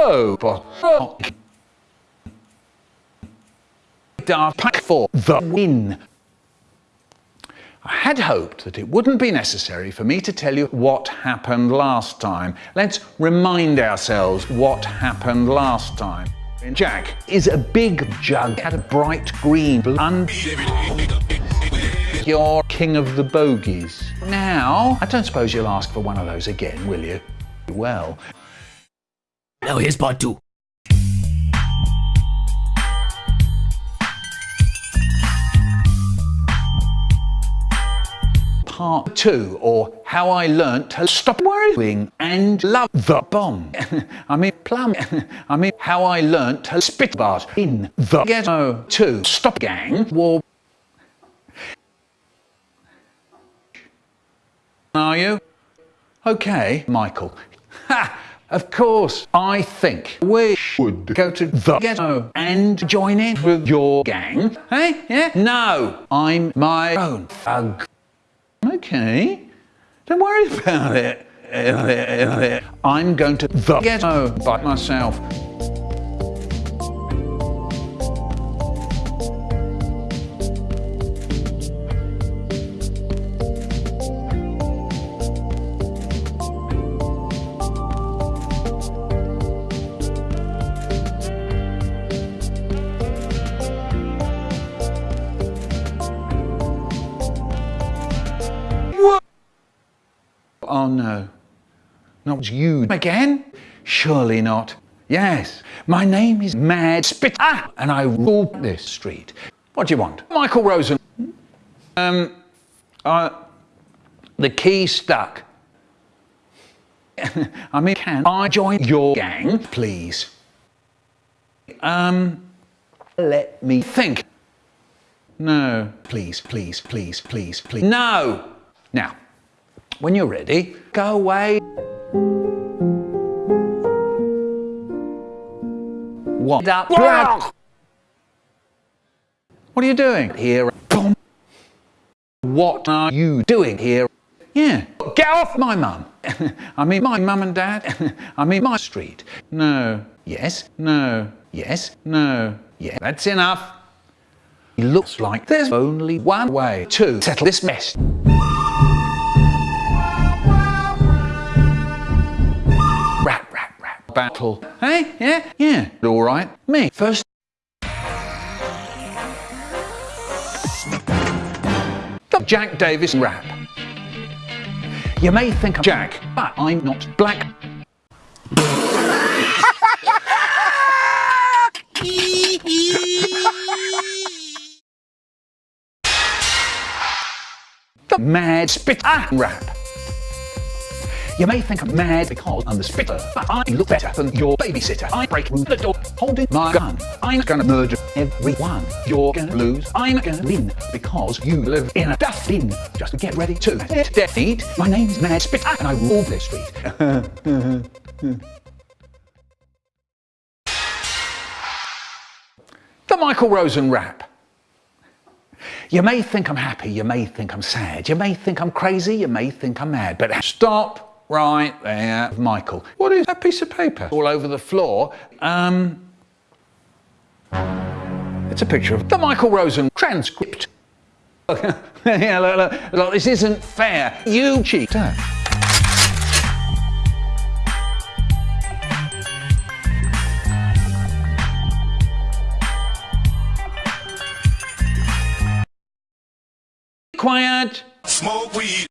Oh, but oh. pack for the win. I had hoped that it wouldn't be necessary for me to tell you what happened last time. Let's remind ourselves what happened last time. Jack is a big jug, had a bright green blonde. You're king of the bogies. Now, I don't suppose you'll ask for one of those again, will you? Well. Now here's part two. part two, or how I learnt to stop worrying and love the bomb. I mean, plum. I mean, how I learnt to spit bars in the ghetto to stop gang war. Are you? Okay, Michael. Ha! Of course, I think we should go to the ghetto and join in with your gang. Hey? Yeah? No, I'm my own thug. Okay, don't worry about it. I'm going to the ghetto by myself. Oh no, not you again? Surely not. Yes, my name is Mad Spit, ah, and I rule this street. What do you want? Michael Rosen. Um, uh, the key stuck. I mean, can I join your gang, please? Um, let me think. No, please, please, please, please, please. No! Now, when you're ready, go away. What up? What are you doing here? What are you doing here? Yeah, get off my mum. I mean my mum and dad. I mean my street. No, yes, no, yes, no, yeah, that's enough. It looks like there's only one way to settle this mess. Battle. Hey, yeah, yeah, all right. Me, first. The Jack Davis rap. You may think I'm Jack, but I'm not black. the mad spit ah. rap. You may think I'm mad because I'm the spitter, but I look better than your babysitter. I break the door holding my gun. I'm gonna murder everyone. You're gonna lose, I'm gonna win, because you live in a dustbin. Just get ready to defeat. My name's Mad Spitter, and I rule this street. the Michael Rosen rap. You may think I'm happy, you may think I'm sad, you may think I'm crazy, you may think I'm mad, but stop right there, Michael. What is that piece of paper all over the floor? Um, it's a picture of the Michael Rosen transcript. yeah, look, look, look, this isn't fair. You cheater. Quiet. Smoke weed.